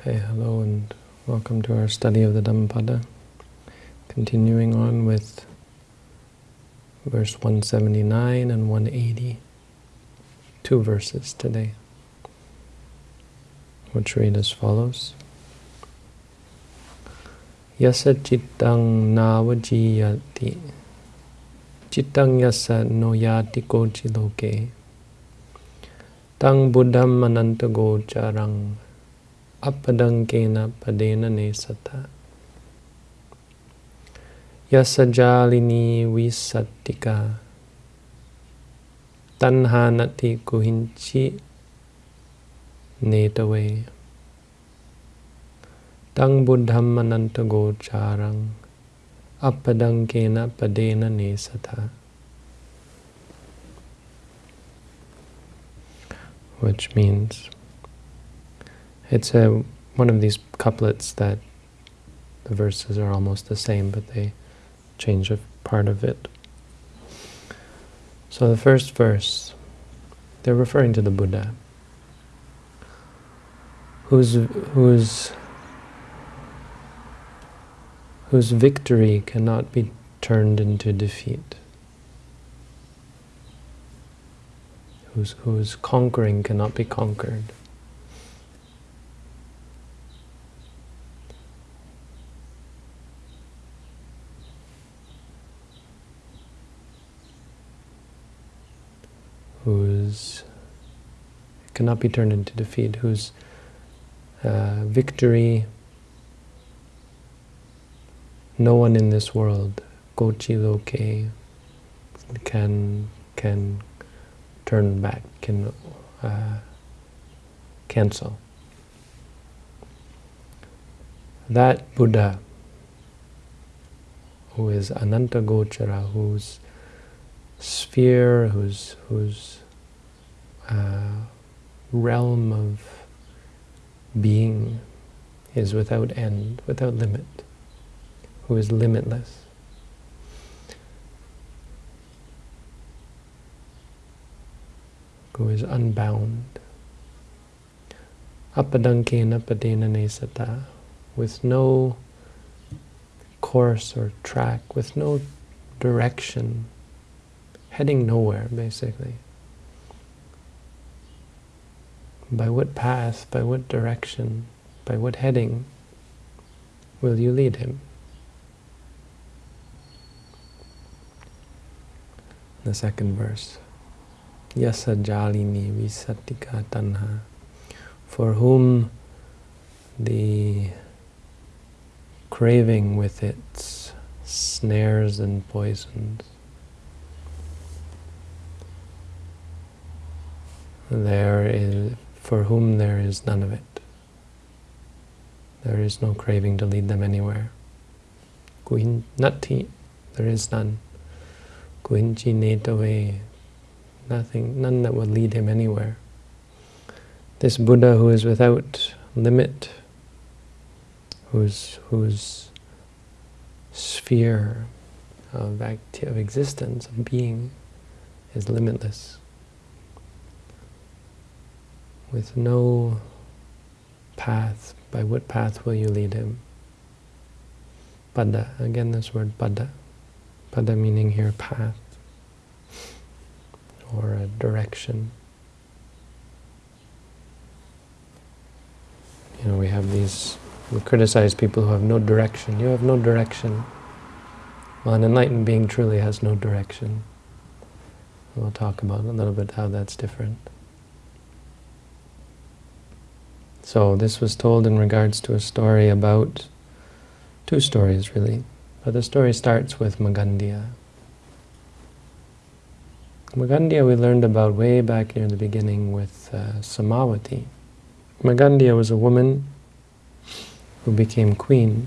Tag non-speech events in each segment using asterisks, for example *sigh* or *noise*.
Okay, hello and welcome to our study of the Dhammapada. Continuing on with verse 179 and 180. Two verses today, which read as follows. Yasa chittang navajiyati chittang yasa noyati kochi loke tang buddham anantago apadankena padena nesata. Yasajalini visattika tanhanati kuhinchi netave. Tang buddham anantago charang apadankena padena nesata. Which means it's a, one of these couplets that the verses are almost the same, but they change a part of it. So the first verse, they're referring to the Buddha, whose, whose, whose victory cannot be turned into defeat, whose, whose conquering cannot be conquered. Whose cannot be turned into defeat, whose uh, victory no one in this world, gochi loke, can can turn back, can uh, cancel. That Buddha, who is Ananta Gochara, whose sphere, whose whose uh, realm of being is without end, without limit, who is limitless. Who is unbound. Apadankena padena nesata, with no course or track, with no direction, heading nowhere, basically. By what path, by what direction, by what heading will you lead him? The second verse. Yasa jalini visatika tanha. For whom the craving with its snares and poisons there is for whom there is none of it. There is no craving to lead them anywhere. Nati, there is none. Netave, nothing, none that will lead him anywhere. This Buddha who is without limit, whose whose sphere of, of existence, of being, is limitless with no path. By what path will you lead him? Pada, again this word pada. Pada meaning here path or a direction. You know, we have these, we criticize people who have no direction. You have no direction. Well, an enlightened being truly has no direction. We'll talk about a little bit how that's different. So this was told in regards to a story about, two stories really, but the story starts with Magandia. Magandia we learned about way back near the beginning with uh, Samavati. Magandia was a woman who became queen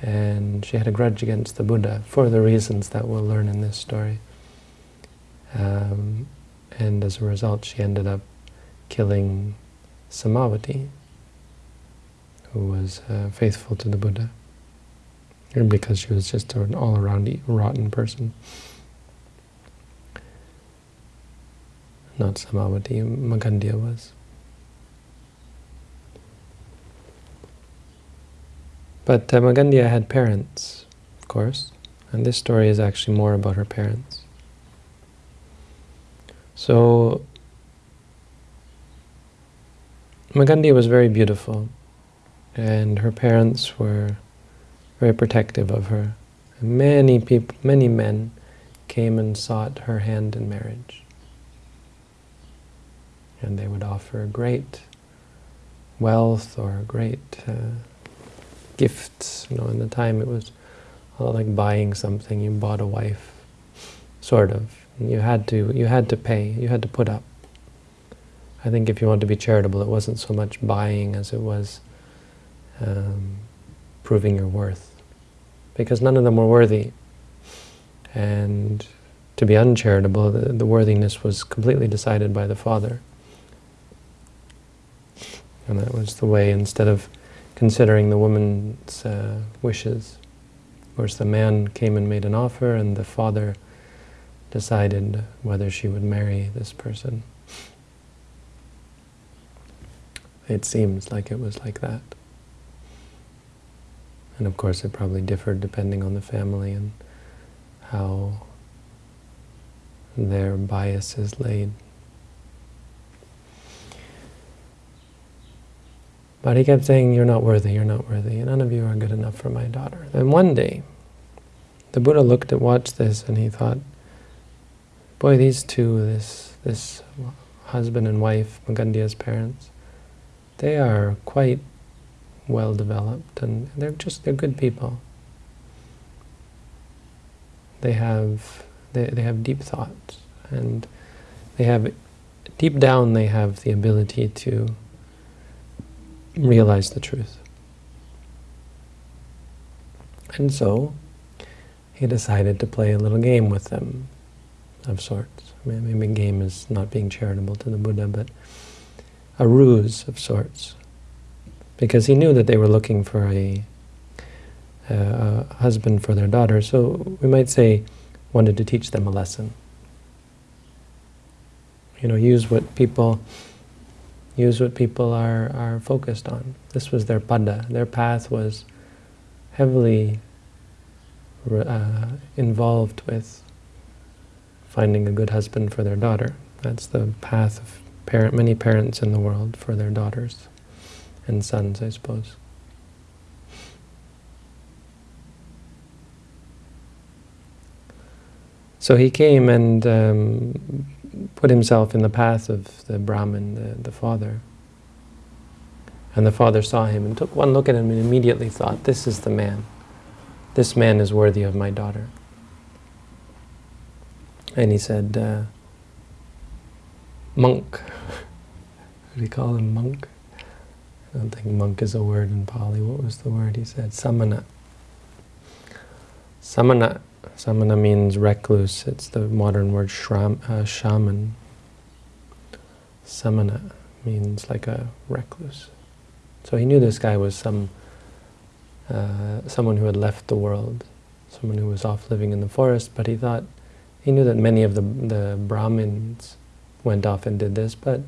and she had a grudge against the Buddha for the reasons that we'll learn in this story. Um, and as a result she ended up killing Samavati, who was uh, faithful to the Buddha, because she was just an all-around rotten person. Not Samavati, Magandia was. But uh, Magandia had parents, of course, and this story is actually more about her parents. So, Magandia was very beautiful, and her parents were very protective of her. And many people, many men came and sought her hand in marriage. And they would offer great wealth or great uh, gifts. You know, in the time it was like buying something. You bought a wife, sort of. You had to. You had to pay. You had to put up. I think if you want to be charitable, it wasn't so much buying as it was um, proving your worth, because none of them were worthy. And to be uncharitable, the, the worthiness was completely decided by the father. And that was the way, instead of considering the woman's uh, wishes. Of course, the man came and made an offer, and the father decided whether she would marry this person. It seems like it was like that. And of course, it probably differed depending on the family and how their bias is laid. But he kept saying, you're not worthy, you're not worthy, none of you are good enough for my daughter. Then one day, the Buddha looked at, watched this, and he thought, boy, these two, this, this husband and wife, Magandia's parents, they are quite well developed, and they're just, they're good people. They have, they, they have deep thoughts, and they have, deep down they have the ability to realize the truth. And so, he decided to play a little game with them, of sorts. I mean, maybe game is not being charitable to the Buddha, but a ruse of sorts. Because he knew that they were looking for a, a, a husband for their daughter, so we might say wanted to teach them a lesson. You know, use what people use what people are, are focused on. This was their pada. Their path was heavily uh, involved with finding a good husband for their daughter. That's the path of parent, many parents in the world for their daughters and sons, I suppose. So he came and um, put himself in the path of the Brahmin, the, the father. And the father saw him and took one look at him and immediately thought, this is the man. This man is worthy of my daughter. And he said, uh, monk. do you call him, monk? I don't think monk is a word in Pali. What was the word he said? Samana. Samana Samana means recluse. It's the modern word shram, uh, shaman. Samana means like a recluse. So he knew this guy was some uh, someone who had left the world, someone who was off living in the forest, but he thought, he knew that many of the, the Brahmins went off and did this, but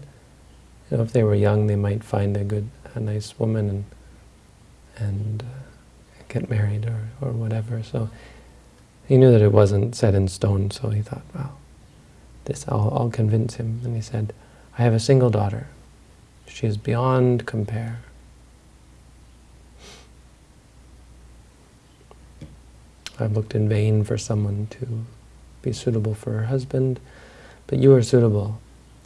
you know, if they were young, they might find a good, a nice woman and and uh, get married or, or whatever. So he knew that it wasn't set in stone, so he thought, well, this, I'll, I'll convince him. And he said, I have a single daughter. She is beyond compare. I've looked in vain for someone to be suitable for her husband, but you are suitable.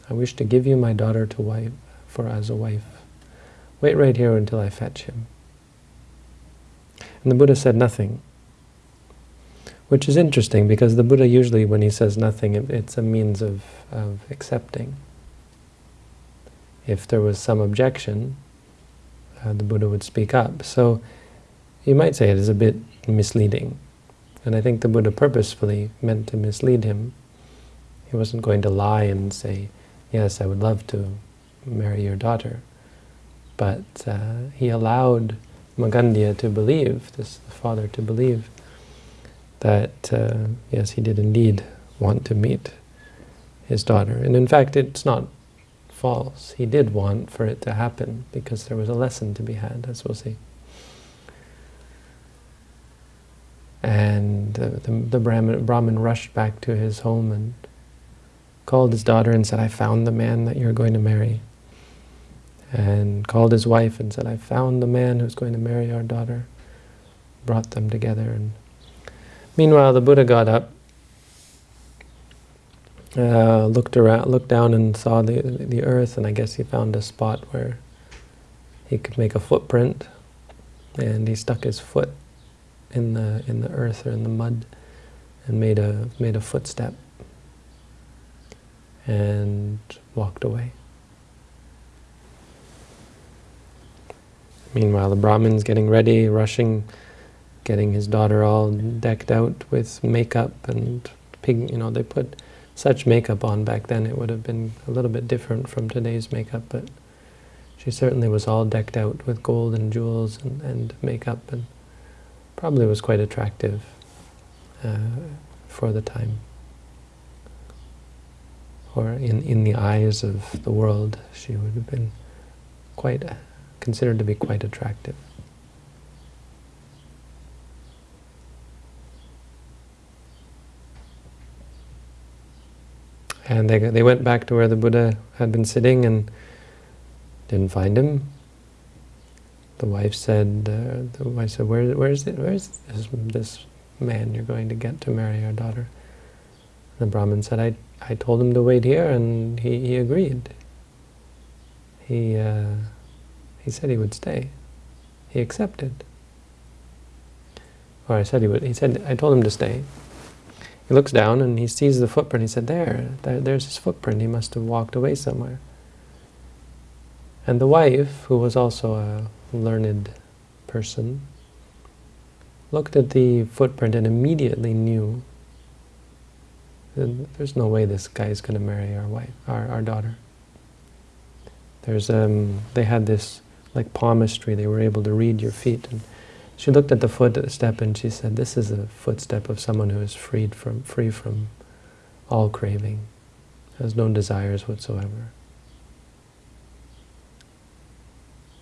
I wish to give you my daughter to wife for as a wife. Wait right here until I fetch him. And the Buddha said nothing. Which is interesting because the Buddha usually, when he says nothing, it, it's a means of, of accepting. If there was some objection, uh, the Buddha would speak up. So you might say it is a bit misleading. And I think the Buddha purposefully meant to mislead him. He wasn't going to lie and say, yes, I would love to marry your daughter. But uh, he allowed Magandia to believe, this the father to believe, that, uh, yes, he did indeed want to meet his daughter. And in fact, it's not false. He did want for it to happen because there was a lesson to be had, as we'll see. the, the, the Brahmin, Brahmin rushed back to his home and called his daughter and said, I found the man that you're going to marry. And called his wife and said, I found the man who's going to marry our daughter. Brought them together. and Meanwhile, the Buddha got up, uh, looked around, looked down and saw the, the earth, and I guess he found a spot where he could make a footprint, and he stuck his foot in the in the earth or in the mud, and made a made a footstep, and walked away. Meanwhile, the Brahmin's getting ready, rushing, getting his daughter all decked out with makeup and pig. You know, they put such makeup on back then. It would have been a little bit different from today's makeup, but she certainly was all decked out with gold and jewels and, and makeup, and probably was quite attractive uh, for the time. Or in, in the eyes of the world, she would have been quite considered to be quite attractive. And they, they went back to where the Buddha had been sitting and didn't find him. The wife said, uh, the wife said, Where, where's, it, where's this, this man you're going to get to marry our daughter? The Brahmin said, I, I told him to wait here, and he, he agreed. He, uh, he said he would stay. He accepted. Or I said he would, he said, I told him to stay. He looks down and he sees the footprint. He said, there, there there's his footprint. He must have walked away somewhere. And the wife, who was also a learned person, looked at the footprint and immediately knew there's no way this guy is going to marry our wife, our, our daughter. There's um, they had this like palmistry; they were able to read your feet. And she looked at the footstep and she said, "This is a footstep of someone who is freed from free from all craving, has no desires whatsoever."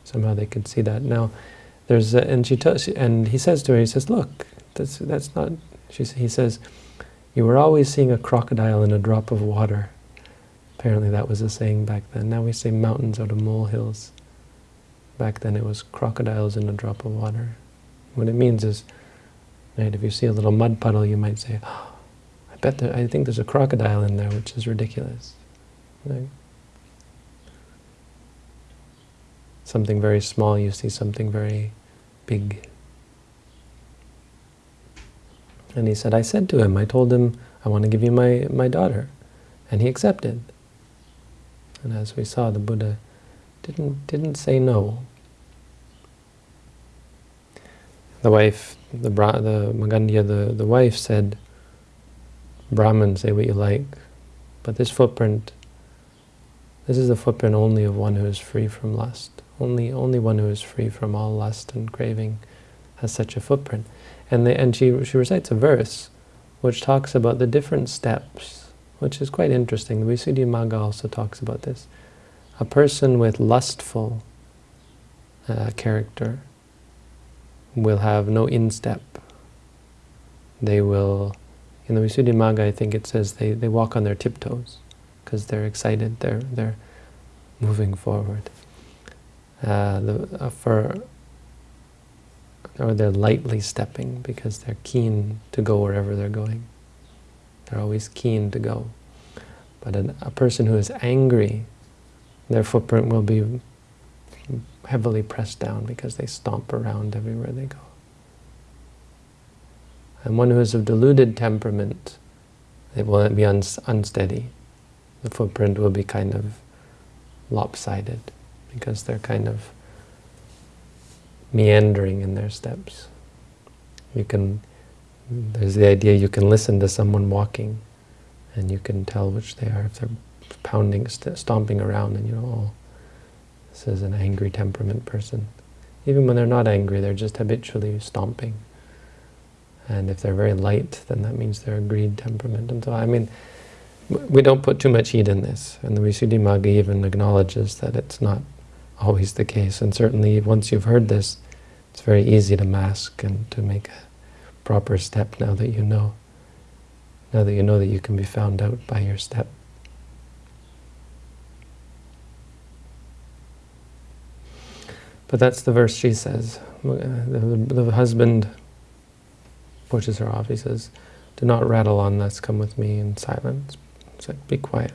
Somehow they could see that. Now, there's a, and she tells, and he says to her, he says, "Look, that's that's not." She, he says, "You were always seeing a crocodile in a drop of water." Apparently, that was a saying back then. Now we say mountains out of molehills. Back then, it was crocodiles in a drop of water. What it means is, right, if you see a little mud puddle, you might say, oh, "I bet there, I think there's a crocodile in there," which is ridiculous. Right? something very small, you see something very big. And he said, I said to him, I told him, I want to give you my, my daughter. And he accepted. And as we saw, the Buddha didn't, didn't say no. The wife, the, Bra the Magandiya, the, the wife said, Brahman, say what you like, but this footprint, this is the footprint only of one who is free from lust. Only, only one who is free from all lust and craving has such a footprint. And, they, and she, she recites a verse which talks about the different steps, which is quite interesting. The Visuddhimagga also talks about this. A person with lustful uh, character will have no instep. They will, in the Visuddhimagga, I think it says they, they walk on their tiptoes because they're excited, they're, they're moving forward uh, the, uh, for or they're lightly stepping because they're keen to go wherever they're going. They're always keen to go. But an, a person who is angry, their footprint will be heavily pressed down because they stomp around everywhere they go. And one who is of deluded temperament, it will be un unsteady. The footprint will be kind of lopsided because they're kind of meandering in their steps. You can, there's the idea you can listen to someone walking and you can tell which they are. If they're pounding, st stomping around and you know, oh, this is an angry temperament person. Even when they're not angry, they're just habitually stomping. And if they're very light, then that means they're a greed temperament. And so, I mean, we don't put too much heat in this. And the Visuddhimagga even acknowledges that it's not always the case. And certainly once you've heard this, it's very easy to mask and to make a proper step now that you know. Now that you know that you can be found out by your step. But that's the verse she says. The, the, the husband pushes her off. He says, do not rattle on, let's come with me in silence. It's like, be quiet.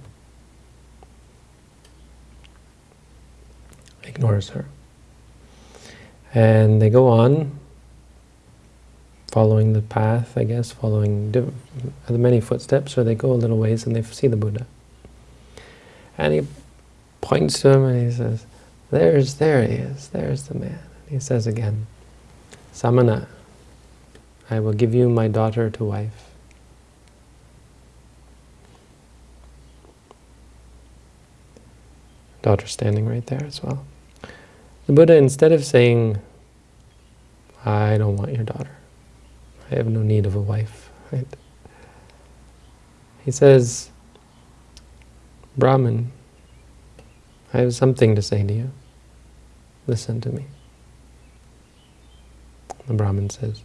Ignores her. And they go on, following the path, I guess, following the many footsteps, or they go a little ways and they see the Buddha. And he points to him and he says, there's, there he is, there's the man. And he says again, Samana, I will give you my daughter to wife. Daughter standing right there as well. The Buddha, instead of saying, I don't want your daughter, I have no need of a wife, right? He says, Brahman, I have something to say to you. Listen to me. The Brahman says,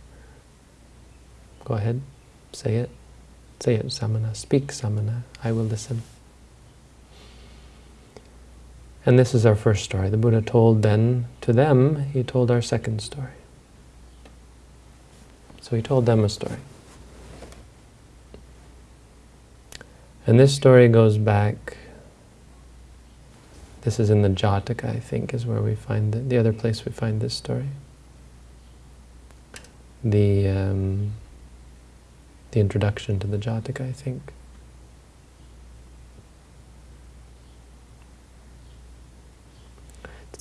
Go ahead, say it. Say it, Samana. Speak, Samana. I will listen. And this is our first story. The Buddha told then to them, he told our second story. So he told them a story. And this story goes back, this is in the Jataka, I think, is where we find the other place we find this story. The, um, the introduction to the Jataka, I think.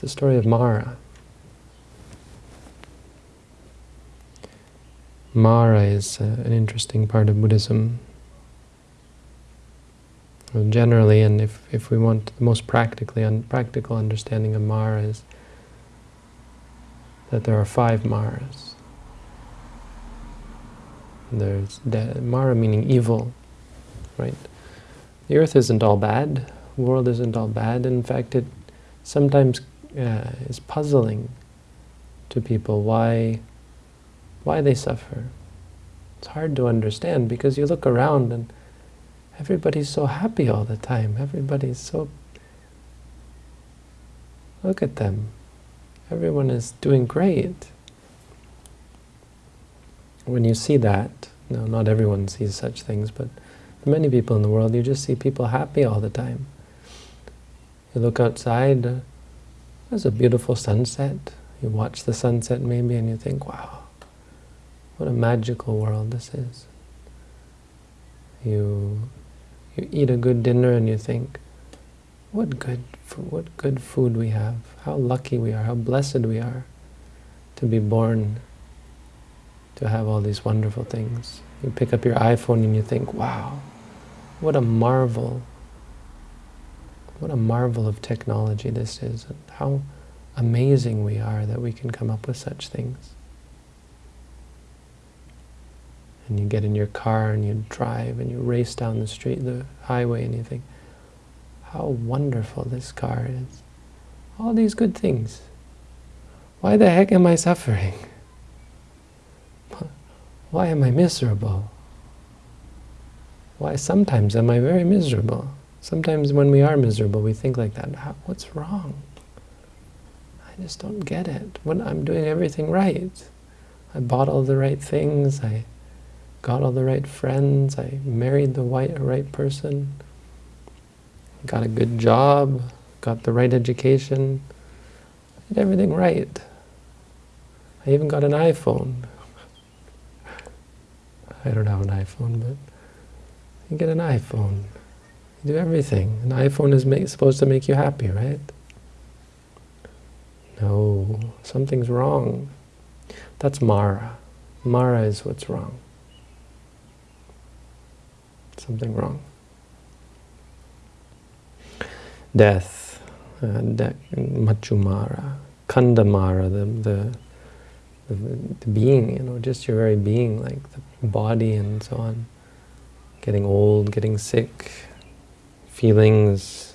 The story of Mara. Mara is uh, an interesting part of Buddhism. Well, generally, and if, if we want the most practically un practical understanding of Mara is that there are five Maras. There's Mara meaning evil, right? The earth isn't all bad, the world isn't all bad. In fact, it sometimes uh, is puzzling to people why, why they suffer. It's hard to understand because you look around and everybody's so happy all the time. Everybody's so... Look at them. Everyone is doing great. When you see that, no, not everyone sees such things, but for many people in the world, you just see people happy all the time. You look outside, there's a beautiful sunset. You watch the sunset maybe and you think, wow, what a magical world this is. You, you eat a good dinner and you think, what good, what good food we have. How lucky we are, how blessed we are to be born, to have all these wonderful things. You pick up your iPhone and you think, wow, what a marvel what a marvel of technology this is, and how amazing we are that we can come up with such things. And you get in your car and you drive and you race down the street, the highway, and you think, how wonderful this car is. All these good things. Why the heck am I suffering? Why am I miserable? Why sometimes am I very miserable? Sometimes when we are miserable, we think like that. Ah, what's wrong? I just don't get it. When I'm doing everything right. I bought all the right things. I got all the right friends. I married the right, right person. Got a good job. Got the right education. did everything right. I even got an iPhone. *laughs* I don't have an iPhone, but you get an iPhone. You do everything. An iPhone is make, supposed to make you happy, right? No, something's wrong. That's Mara. Mara is what's wrong. Something wrong. Death, uh, de Machumara, Kandamara, the, the, the, the being, you know, just your very being, like the body and so on. Getting old, getting sick, feelings,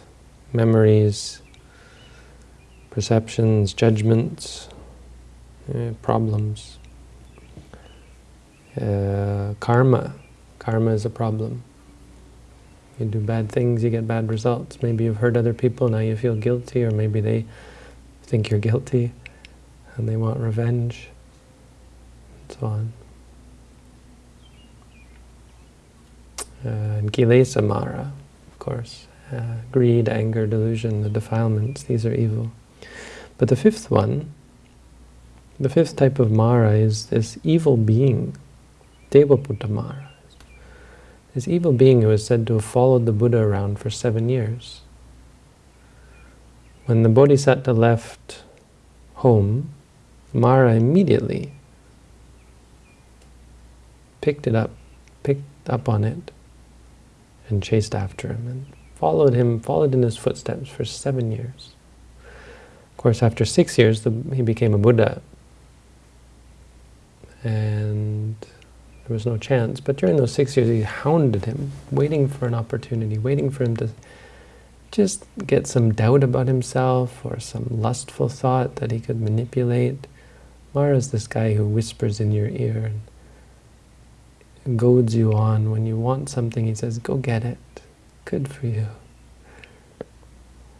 memories, perceptions, judgments, uh, problems. uh, karma. Karma is a problem. You do bad things, you get bad results. Maybe you've hurt other people, now you feel guilty, or maybe they think you're guilty and they want revenge, and so on. Uh, and kilesa mara, course. Uh, greed, anger, delusion, the defilements, these are evil. But the fifth one, the fifth type of Mara is this evil being, Devaputta Mara. This evil being who is said to have followed the Buddha around for seven years. When the Bodhisattva left home, Mara immediately picked it up, picked up on it, and chased after him, and followed him, followed in his footsteps for seven years. Of course, after six years, the, he became a Buddha. And there was no chance. But during those six years, he hounded him, waiting for an opportunity, waiting for him to just get some doubt about himself or some lustful thought that he could manipulate. Mara is this guy who whispers in your ear and goads you on. When you want something, he says, go get it. Good for you.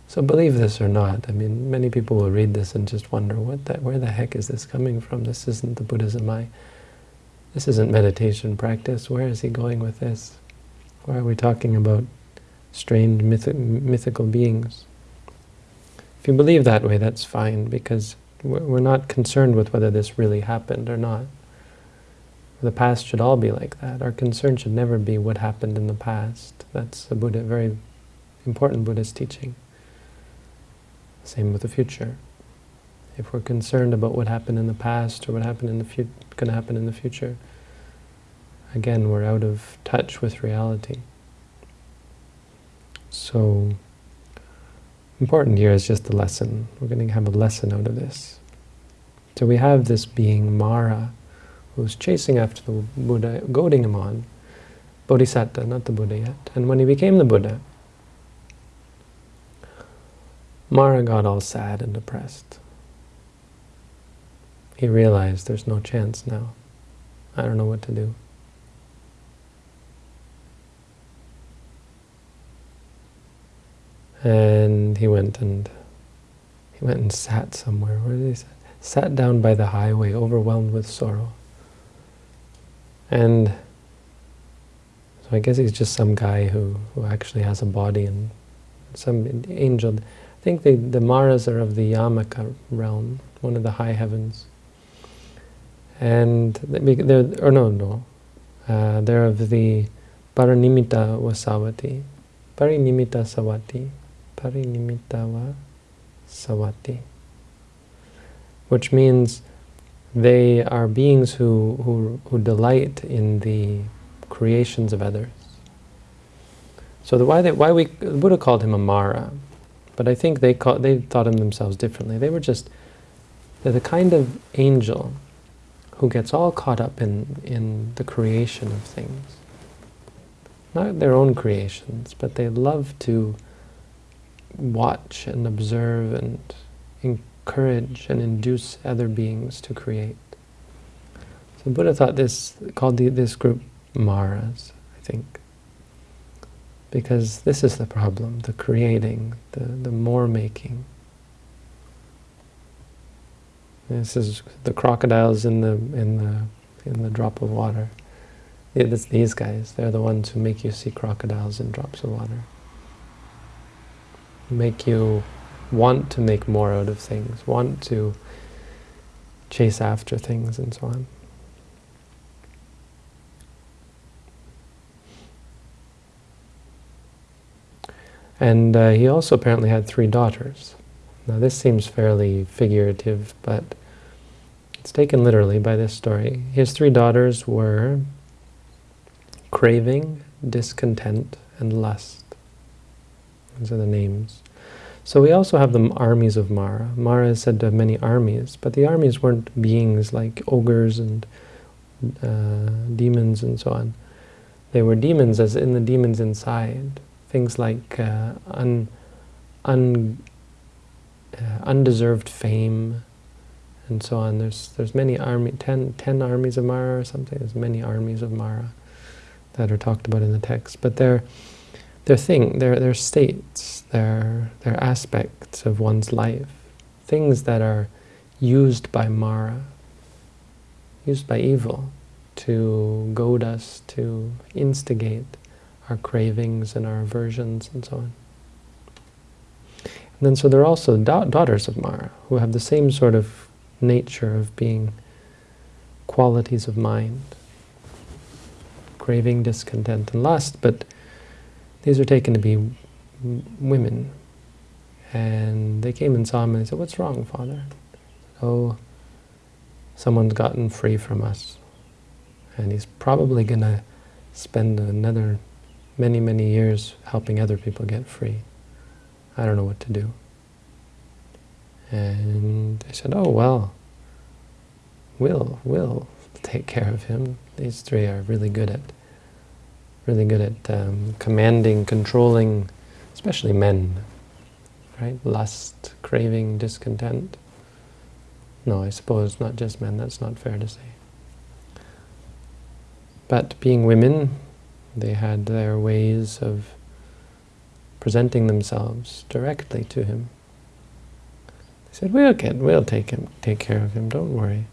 So believe this or not, I mean, many people will read this and just wonder, what the, where the heck is this coming from? This isn't the Buddhism I, this isn't meditation practice. Where is he going with this? Why are we talking about strange myth mythical beings? If you believe that way, that's fine, because we're not concerned with whether this really happened or not. The past should all be like that. Our concern should never be what happened in the past. That's a Buddha, very important Buddhist teaching. Same with the future. If we're concerned about what happened in the past or what happened in the going to happen in the future, again, we're out of touch with reality. So, important here is just the lesson. We're going to have a lesson out of this. So we have this being Mara, who's chasing after the Buddha, goading him on. Bodhisattva, not the Buddha yet. And when he became the Buddha, Mara got all sad and depressed. He realized there's no chance now. I don't know what to do. And he went and he went and sat somewhere. Where did he sit? Sat down by the highway, overwhelmed with sorrow. And so I guess he's just some guy who, who actually has a body and some angel. I think the, the Maras are of the Yamaka realm, one of the high heavens. And they're, or no, no, uh, they're of the Parinimita Vasavati. Parinimita Savati. Parinimita Savati. Which means they are beings who, who, who delight in the creations of others. So the why, they, why we, Buddha called him a Mara, but I think they, call, they thought of themselves differently. They were just, they're the kind of angel who gets all caught up in, in the creation of things. Not their own creations, but they love to watch and observe and encourage and induce other beings to create. So Buddha thought this, called the, this group Maras, I think because this is the problem, the creating, the, the more making. This is the crocodiles in the in the in the drop of water. It's these guys. They're the ones who make you see crocodiles in drops of water. Make you want to make more out of things, want to chase after things and so on. And uh, he also apparently had three daughters. Now this seems fairly figurative, but it's taken literally by this story. His three daughters were craving, discontent, and lust. Those are the names. So we also have the armies of Mara. Mara is said to have many armies, but the armies weren't beings like ogres and uh, demons and so on. They were demons as in the demons inside things like uh, un, un, uh, undeserved fame and so on. There's there's many army, ten, ten armies of Mara or something. There's many armies of Mara that are talked about in the text, but they're they're thing, they're they're states, they're they're aspects of one's life, things that are used by Mara, used by evil, to goad us, to instigate our cravings and our aversions and so on. And then so there are also da daughters of Mara, who have the same sort of nature of being qualities of mind, craving, discontent, and lust, but these are taken to be women. And they came and saw him and they said, what's wrong, Father? Oh, someone's gotten free from us. And he's probably going to spend another many, many years helping other people get free. I don't know what to do. And I said, oh, well, we'll, we'll take care of him. These three are really good at, really good at um, commanding, controlling, especially men, right? Lust, craving, discontent. No, I suppose not just men, that's not fair to say. But being women, they had their ways of presenting themselves directly to him. They said, we'll get, we'll take him, take care of him, don't worry.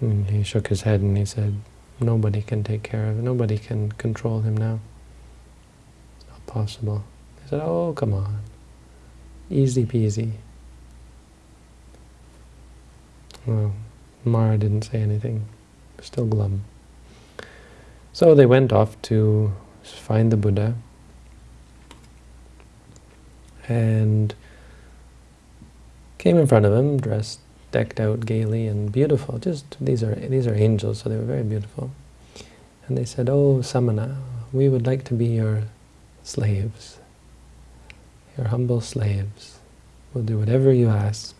And he shook his head and he said, nobody can take care of him, nobody can control him now. It's not possible. Said, oh, come on, easy peasy. Well, Mara didn't say anything, still glum. So they went off to find the Buddha, and came in front of him, dressed, decked out gaily and beautiful. Just these are these are angels, so they were very beautiful. And they said, "Oh, Samana, we would like to be your slaves, your humble slaves. We'll do whatever you ask."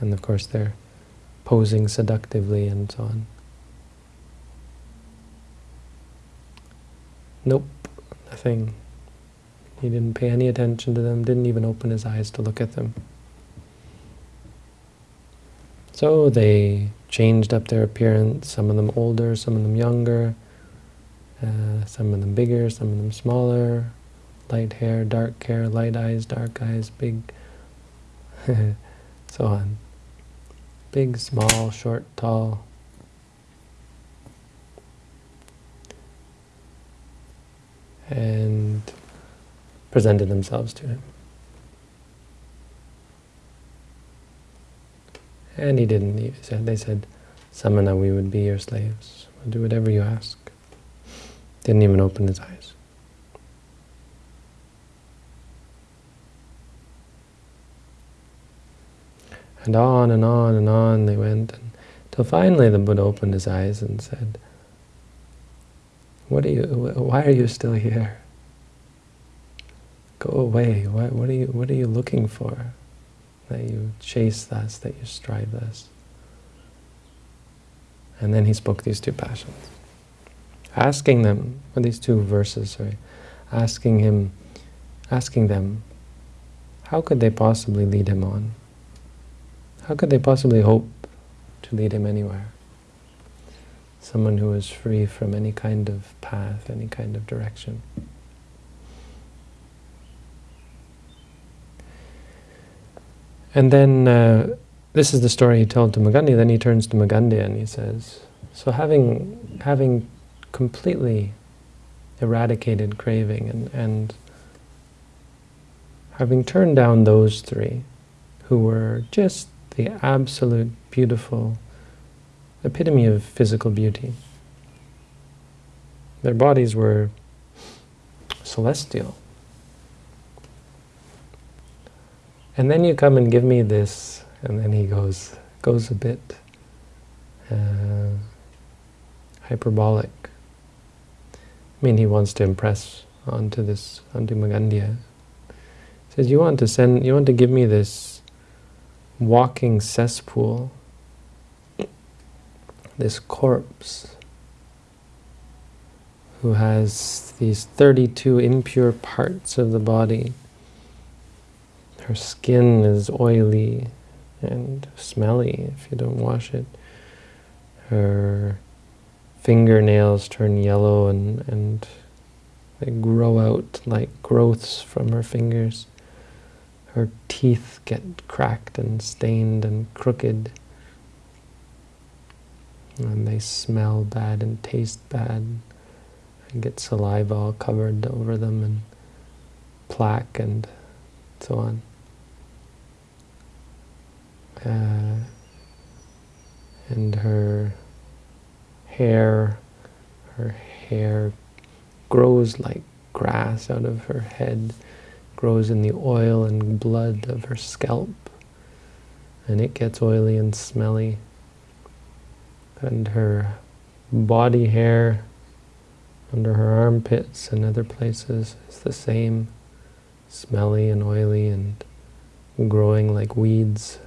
And of course, they're posing seductively and so on. Nope, nothing. He didn't pay any attention to them, didn't even open his eyes to look at them. So they changed up their appearance, some of them older, some of them younger, uh, some of them bigger, some of them smaller, light hair, dark hair, light eyes, dark eyes, big, *laughs* so on. Big, small, short, tall. And presented themselves to him. And he didn't. He said, they said, Samana, we would be your slaves. We'll do whatever you ask. Didn't even open his eyes. And on and on and on they went, until finally the Buddha opened his eyes and said, "What are you? Why are you still here? Go away. What, what are you? What are you looking for? That you chase thus, that you strive thus." And then he spoke these two passions, asking them, or these two verses, sorry, asking him, asking them, how could they possibly lead him on? How could they possibly hope to lead him anywhere? Someone who is free from any kind of path, any kind of direction. And then, uh, this is the story he told to Magandhi, then he turns to Magandhi and he says, so having, having completely eradicated craving and, and having turned down those three who were just the absolute beautiful epitome of physical beauty. Their bodies were celestial. And then you come and give me this, and then he goes goes a bit uh, hyperbolic. I mean, he wants to impress onto this, onto Magandhya. He says, you want to send, you want to give me this walking cesspool, this corpse, who has these 32 impure parts of the body, her skin is oily, and smelly if you don't wash it. Her fingernails turn yellow and, and they grow out like growths from her fingers. Her teeth get cracked and stained and crooked. And they smell bad and taste bad. And get saliva all covered over them and plaque and so on. Uh, and her hair, her hair grows like grass out of her head, grows in the oil and blood of her scalp, and it gets oily and smelly. And her body hair under her armpits and other places is the same, smelly and oily and growing like weeds.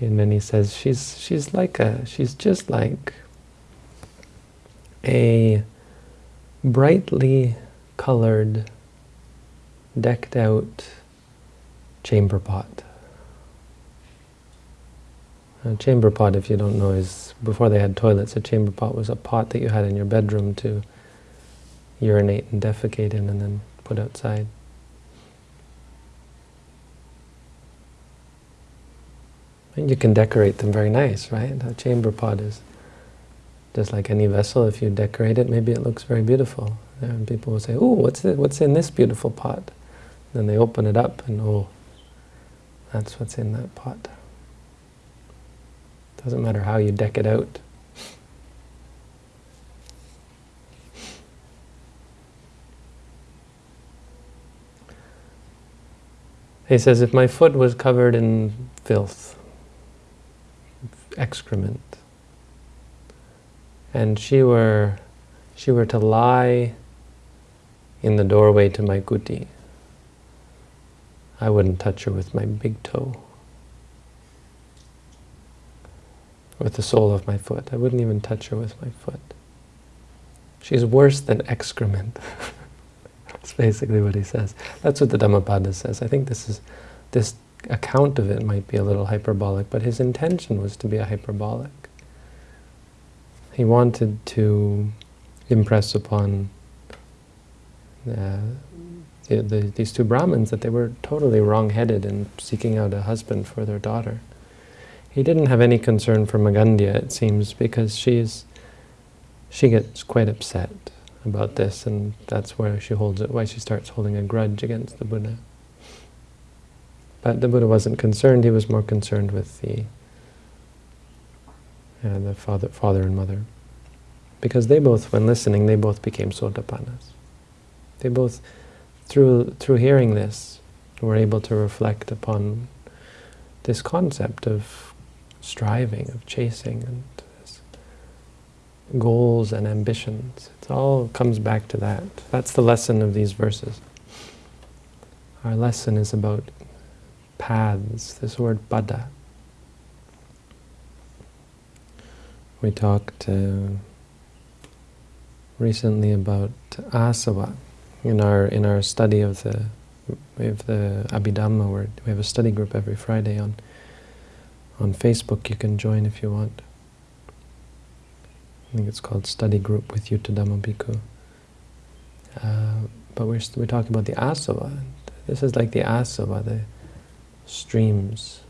And then he says, she's, she's like a, she's just like a brightly colored, decked out chamber pot. A chamber pot, if you don't know, is, before they had toilets, a chamber pot was a pot that you had in your bedroom to urinate and defecate in and then put outside. And you can decorate them very nice, right? A chamber pot is just like any vessel. If you decorate it, maybe it looks very beautiful. And people will say, oh, what's, it, what's in this beautiful pot? Then they open it up and, oh, that's what's in that pot. Doesn't matter how you deck it out. He says, if my foot was covered in filth, excrement. And she were, she were to lie in the doorway to my kuti. I wouldn't touch her with my big toe. With the sole of my foot. I wouldn't even touch her with my foot. She's worse than excrement. *laughs* That's basically what he says. That's what the Dhammapada says. I think this is this account of it might be a little hyperbolic, but his intention was to be a hyperbolic. He wanted to impress upon uh, the, the, these two Brahmins that they were totally wrong-headed in seeking out a husband for their daughter. He didn't have any concern for Magandia, it seems, because she's she gets quite upset about this, and that's where she holds it, why she starts holding a grudge against the Buddha. But the Buddha wasn't concerned, he was more concerned with the, uh, the father, father and mother. Because they both, when listening, they both became sotapannas. They both, through, through hearing this, were able to reflect upon this concept of striving, of chasing, and goals and ambitions. It all comes back to that. That's the lesson of these verses. Our lesson is about paths, this word pada. We talked uh, recently about asava in our in our study of the we the Abhidhamma where we have a study group every Friday on on Facebook. You can join if you want. I think it's called Study Group with Yuttadhammo Bhikkhu. Uh, but we're, we're talking about the asava. This is like the asava, the streams.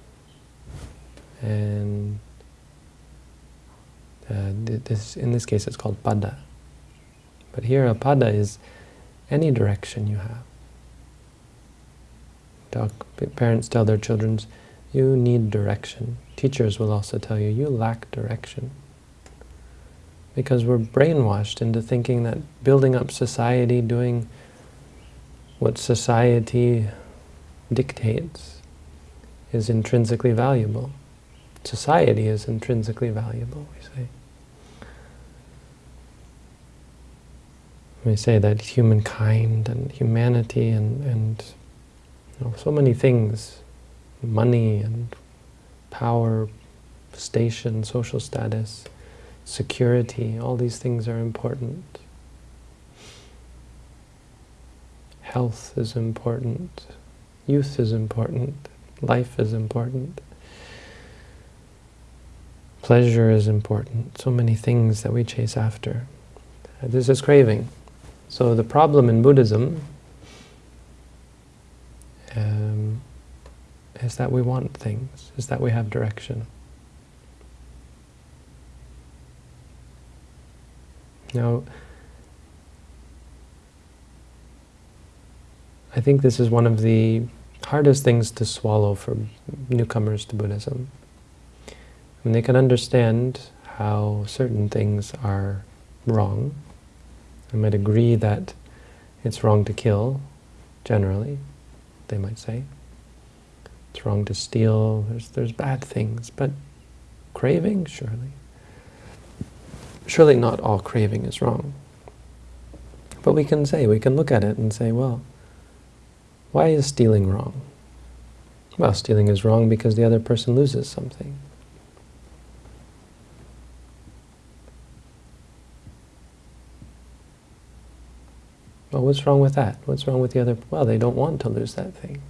And uh, this, in this case it's called pada. But here a pada is any direction you have. Talk, parents tell their children, you need direction. Teachers will also tell you, you lack direction. Because we're brainwashed into thinking that building up society, doing what society dictates, is intrinsically valuable. Society is intrinsically valuable, we say. We say that humankind and humanity and, and you know, so many things, money and power, station, social status, security, all these things are important. Health is important, youth is important, life is important, pleasure is important, so many things that we chase after. This is craving. So the problem in Buddhism um, is that we want things, is that we have direction. Now, I think this is one of the hardest things to swallow for newcomers to Buddhism. When they can understand how certain things are wrong, they might agree that it's wrong to kill, generally, they might say. It's wrong to steal, there's, there's bad things, but craving, surely. Surely not all craving is wrong. But we can say, we can look at it and say, well, why is stealing wrong? Well, stealing is wrong because the other person loses something. Well, what's wrong with that? What's wrong with the other? Well, they don't want to lose that thing.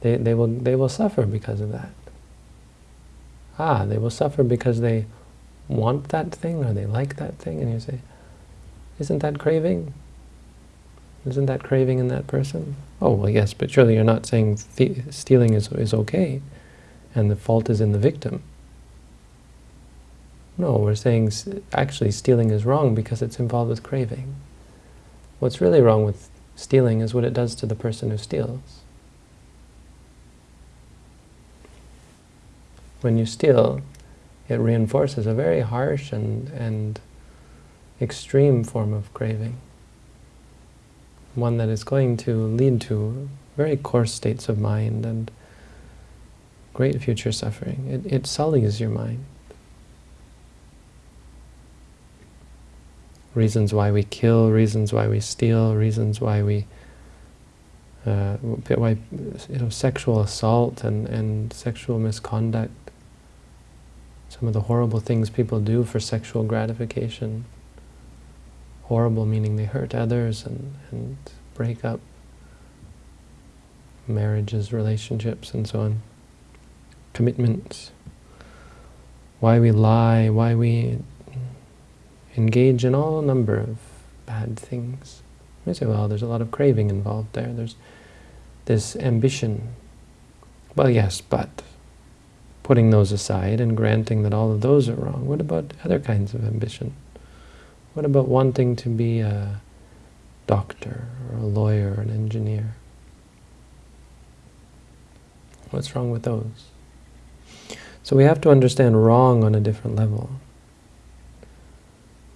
They, they, will, they will suffer because of that. Ah, they will suffer because they want that thing or they like that thing, and you say, isn't that craving? Isn't that craving in that person? Oh, well, yes, but surely you're not saying stealing is, is okay, and the fault is in the victim. No, we're saying actually stealing is wrong because it's involved with craving. What's really wrong with stealing is what it does to the person who steals. When you steal, it reinforces a very harsh and, and extreme form of craving. One that is going to lead to very coarse states of mind and great future suffering. It, it sullies your mind. Reasons why we kill, reasons why we steal, reasons why we uh, why you know sexual assault and, and sexual misconduct some of the horrible things people do for sexual gratification. Horrible meaning they hurt others and, and break up marriages, relationships, and so on. Commitments. Why we lie, why we engage in all number of bad things. You say, well, there's a lot of craving involved there. There's this ambition. Well, yes, but putting those aside and granting that all of those are wrong, what about other kinds of ambition? What about wanting to be a doctor or a lawyer or an engineer? What's wrong with those? So we have to understand wrong on a different level.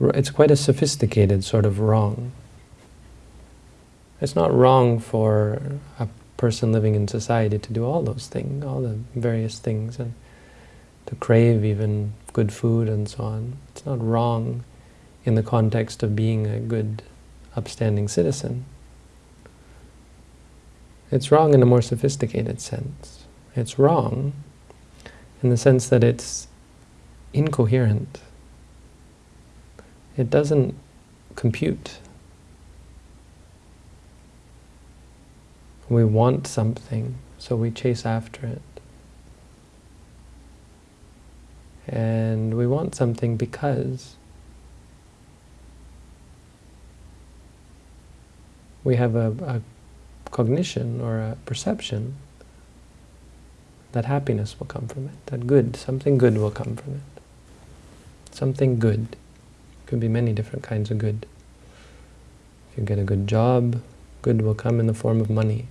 It's quite a sophisticated sort of wrong. It's not wrong for a person living in society to do all those things, all the various things, and to crave even good food and so on. It's not wrong in the context of being a good, upstanding citizen. It's wrong in a more sophisticated sense. It's wrong in the sense that it's incoherent. It doesn't compute. We want something, so we chase after it. And we want something because we have a, a cognition or a perception that happiness will come from it, that good, something good will come from it. Something good. Could be many different kinds of good. If you get a good job, good will come in the form of money.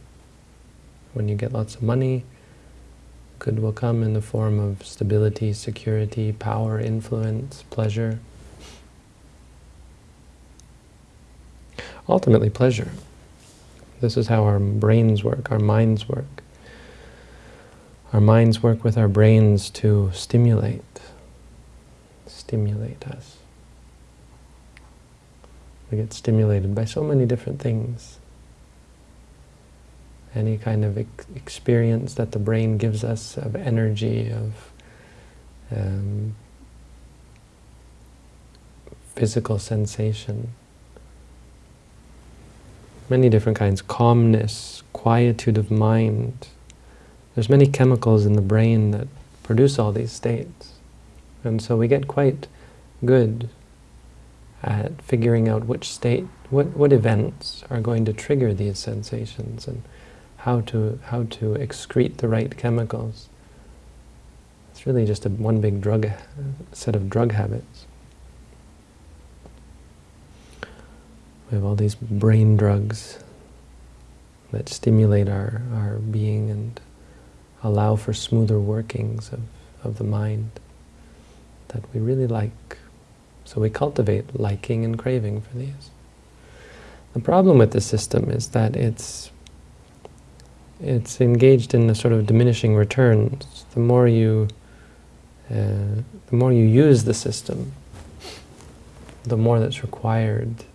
When you get lots of money, good will come in the form of stability, security, power, influence, pleasure. Ultimately, pleasure. This is how our brains work, our minds work. Our minds work with our brains to stimulate, stimulate us. We get stimulated by so many different things any kind of ex experience that the brain gives us of energy, of um, physical sensation. Many different kinds, calmness, quietude of mind. There's many chemicals in the brain that produce all these states. And so we get quite good at figuring out which state, what, what events are going to trigger these sensations and how to, how to excrete the right chemicals. It's really just a one big drug set of drug habits. We have all these brain drugs that stimulate our, our being and allow for smoother workings of, of the mind that we really like. So we cultivate liking and craving for these. The problem with the system is that it's it's engaged in a sort of diminishing returns. The more you uh, the more you use the system, the more that's required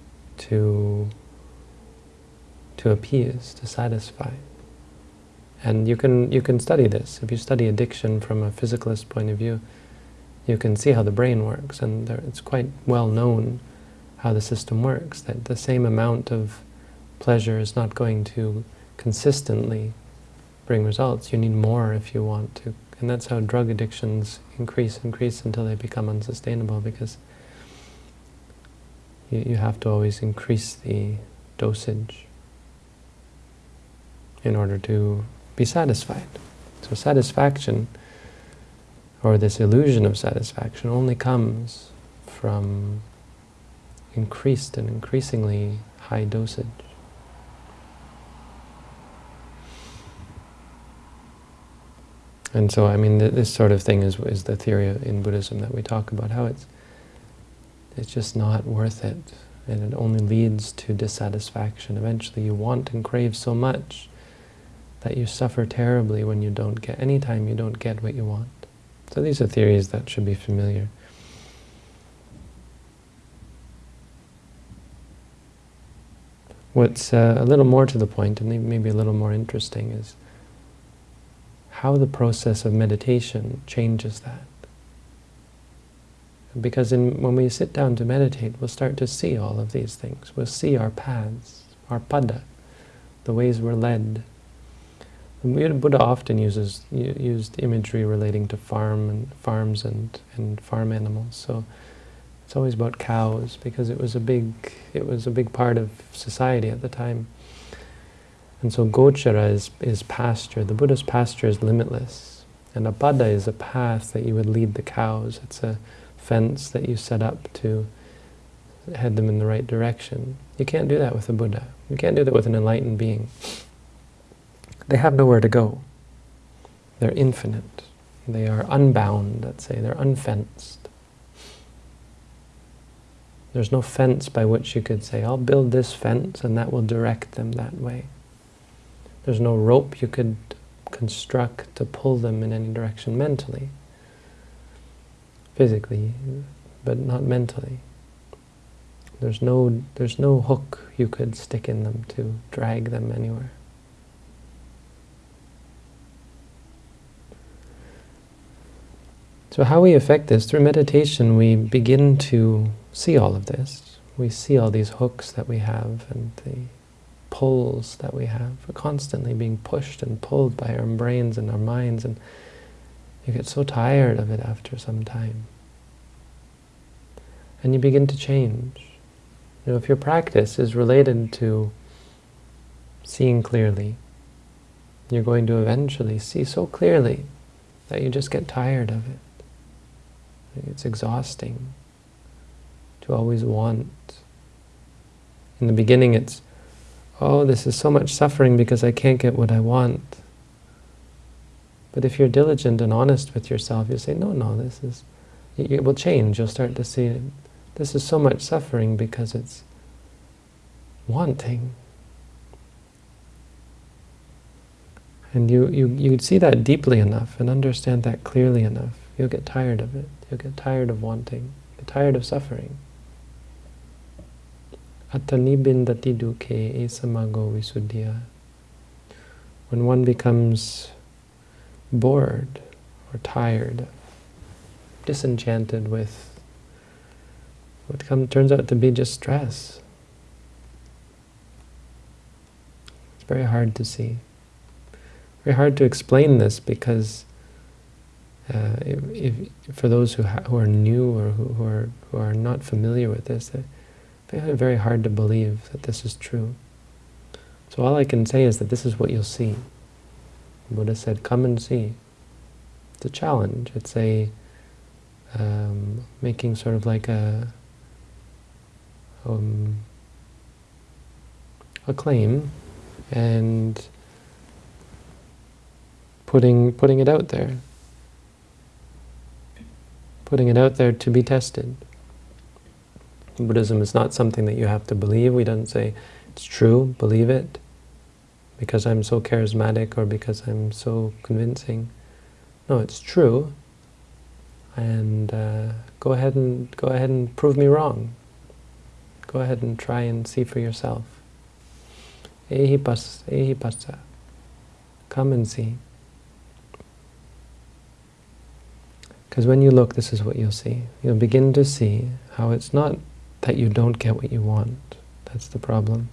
to to appease, to satisfy. And you can you can study this. If you study addiction from a physicalist point of view, you can see how the brain works, and there, it's quite well known how the system works, that the same amount of pleasure is not going to consistently bring results. You need more if you want to and that's how drug addictions increase, increase until they become unsustainable because you, you have to always increase the dosage in order to be satisfied. So satisfaction, or this illusion of satisfaction, only comes from increased and increasingly high dosage. And so, I mean, th this sort of thing is, is the theory in Buddhism that we talk about, how it's, it's just not worth it, and it only leads to dissatisfaction. Eventually you want and crave so much that you suffer terribly when you don't get, anytime you don't get what you want. So these are theories that should be familiar. What's uh, a little more to the point, and maybe a little more interesting, is how the process of meditation changes that. Because in, when we sit down to meditate, we'll start to see all of these things. We'll see our paths, our pada, the ways we're led. And Buddha often uses used imagery relating to farm and farms and, and farm animals. So it's always about cows because it was a big it was a big part of society at the time. And so gochara is, is pasture. The Buddha's pasture is limitless. And a pada is a path that you would lead the cows. It's a fence that you set up to head them in the right direction. You can't do that with a Buddha. You can't do that with an enlightened being. They have nowhere to go. They're infinite. They are unbound, let's say. They're unfenced. There's no fence by which you could say, I'll build this fence and that will direct them that way. There's no rope you could construct to pull them in any direction mentally, physically, but not mentally. There's no, there's no hook you could stick in them to drag them anywhere. So how we affect this? Through meditation we begin to see all of this. We see all these hooks that we have and the pulls that we have. We're constantly being pushed and pulled by our brains and our minds, and you get so tired of it after some time. And you begin to change. You know, if your practice is related to seeing clearly, you're going to eventually see so clearly that you just get tired of it. It's exhausting to always want. In the beginning it's oh, this is so much suffering because I can't get what I want. But if you're diligent and honest with yourself, you say, no, no, this is, it will change. You'll start to see. This is so much suffering because it's wanting. And you, you, you see that deeply enough and understand that clearly enough, you'll get tired of it. You'll get tired of wanting, get tired of suffering. Atanibindati duke esamago visuddhya. When one becomes bored or tired, disenchanted with What come, turns out to be just stress. It's very hard to see. Very hard to explain this because uh, if, if, for those who, who are new or who, who, are, who are not familiar with this, they find it very hard to believe that this is true. So all I can say is that this is what you'll see. Buddha said, come and see. It's a challenge. It's a um, making sort of like a um, a claim and putting putting it out there putting it out there to be tested Buddhism is not something that you have to believe we don't say it's true believe it because I'm so charismatic or because I'm so convincing no it's true and uh, go ahead and go ahead and prove me wrong Go ahead and try and see for yourself. Ehipasa. Come and see. Because when you look, this is what you'll see. You'll begin to see how it's not that you don't get what you want. That's the problem.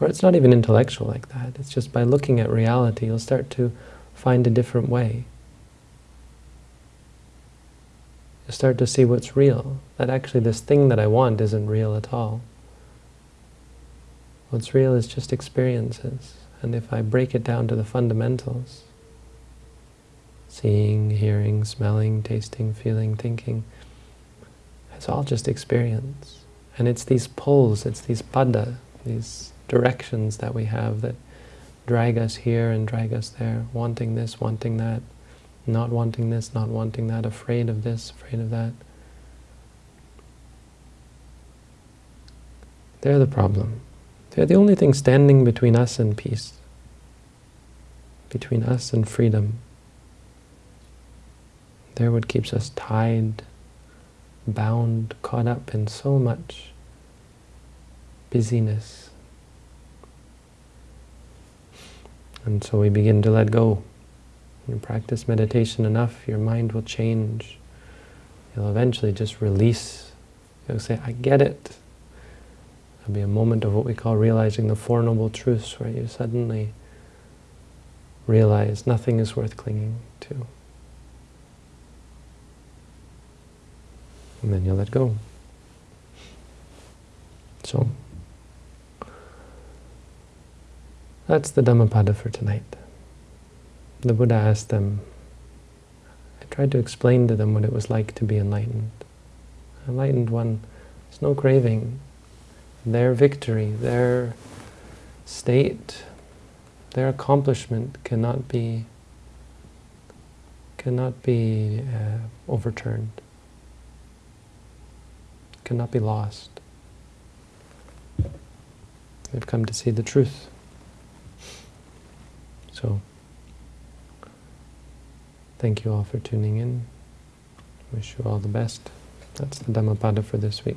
Or it's not even intellectual like that. It's just by looking at reality, you'll start to find a different way. you start to see what's real. That actually this thing that I want isn't real at all. What's real is just experiences. And if I break it down to the fundamentals, seeing, hearing, smelling, tasting, feeling, thinking, it's all just experience. And it's these pulls, it's these pada, these directions that we have that drag us here and drag us there, wanting this, wanting that, not wanting this, not wanting that, afraid of this, afraid of that. They're the problem. They're the only thing standing between us and peace, between us and freedom. They're what keeps us tied, bound, caught up in so much busyness. And so we begin to let go. You practice meditation enough, your mind will change. You'll eventually just release. You'll say, I get it. There'll be a moment of what we call realizing the Four Noble Truths, where you suddenly realize nothing is worth clinging to. And then you let go. So, that's the Dhammapada for tonight the Buddha asked them, I tried to explain to them what it was like to be enlightened. Enlightened one, there's no craving. Their victory, their state, their accomplishment cannot be cannot be uh, overturned, cannot be lost. They've come to see the truth. So. Thank you all for tuning in. Wish you all the best. That's the Dhammapada for this week.